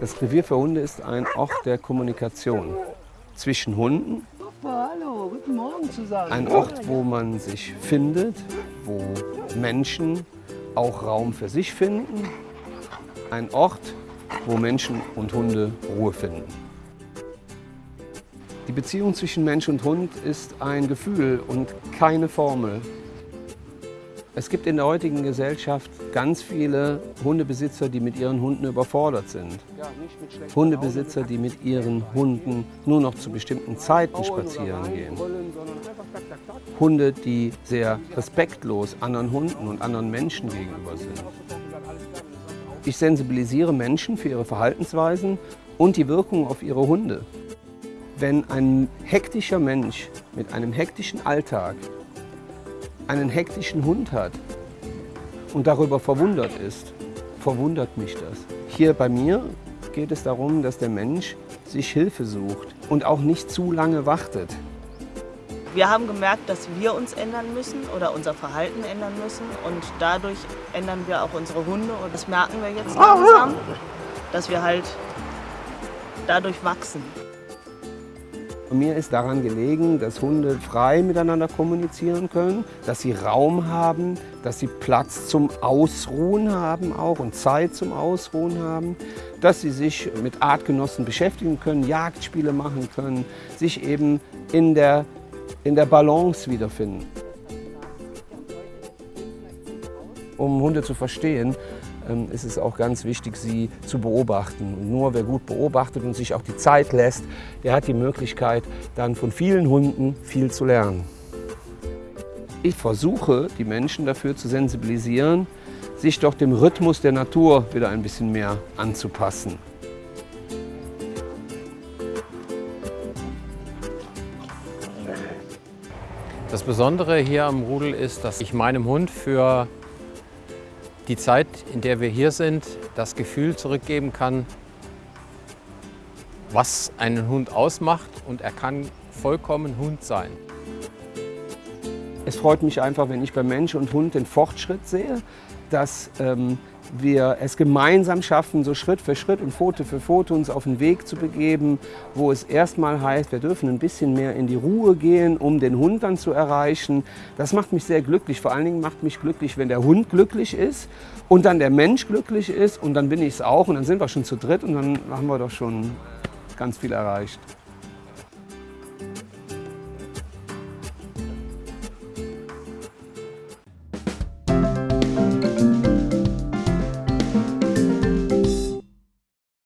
Das Revier für Hunde ist ein Ort der Kommunikation zwischen Hunden. Hallo, guten Morgen zusammen. Ein Ort, wo man sich findet, wo Menschen auch Raum für sich finden. Ein Ort, wo Menschen und Hunde Ruhe finden. Die Beziehung zwischen Mensch und Hund ist ein Gefühl und keine Formel. Es gibt in der heutigen Gesellschaft ganz viele Hundebesitzer, die mit ihren Hunden überfordert sind. Hundebesitzer, die mit ihren Hunden nur noch zu bestimmten Zeiten spazieren gehen. Hunde, die sehr respektlos anderen Hunden und anderen Menschen gegenüber sind. Ich sensibilisiere Menschen für ihre Verhaltensweisen und die Wirkung auf ihre Hunde. Wenn ein hektischer Mensch mit einem hektischen Alltag einen hektischen Hund hat und darüber verwundert ist, verwundert mich das. Hier bei mir geht es darum, dass der Mensch sich Hilfe sucht und auch nicht zu lange wartet. Wir haben gemerkt, dass wir uns ändern müssen oder unser Verhalten ändern müssen und dadurch ändern wir auch unsere Hunde und das merken wir jetzt langsam, dass wir halt dadurch wachsen. Mir ist daran gelegen, dass Hunde frei miteinander kommunizieren können, dass sie Raum haben, dass sie Platz zum Ausruhen haben auch und Zeit zum Ausruhen haben, dass sie sich mit Artgenossen beschäftigen können, Jagdspiele machen können, sich eben in der, in der Balance wiederfinden. Um Hunde zu verstehen, ist es auch ganz wichtig, sie zu beobachten. Und nur wer gut beobachtet und sich auch die Zeit lässt, der hat die Möglichkeit, dann von vielen Hunden viel zu lernen. Ich versuche, die Menschen dafür zu sensibilisieren, sich doch dem Rhythmus der Natur wieder ein bisschen mehr anzupassen. Das Besondere hier am Rudel ist, dass ich meinem Hund für die Zeit, in der wir hier sind, das Gefühl zurückgeben kann, was einen Hund ausmacht und er kann vollkommen Hund sein. Es freut mich einfach, wenn ich bei Mensch und Hund den Fortschritt sehe, dass ähm, wir es gemeinsam schaffen, so Schritt für Schritt und Foto für Foto uns auf den Weg zu begeben, wo es erstmal heißt, wir dürfen ein bisschen mehr in die Ruhe gehen, um den Hund dann zu erreichen. Das macht mich sehr glücklich. Vor allen Dingen macht mich glücklich, wenn der Hund glücklich ist und dann der Mensch glücklich ist und dann bin ich es auch und dann sind wir schon zu dritt und dann haben wir doch schon ganz viel erreicht.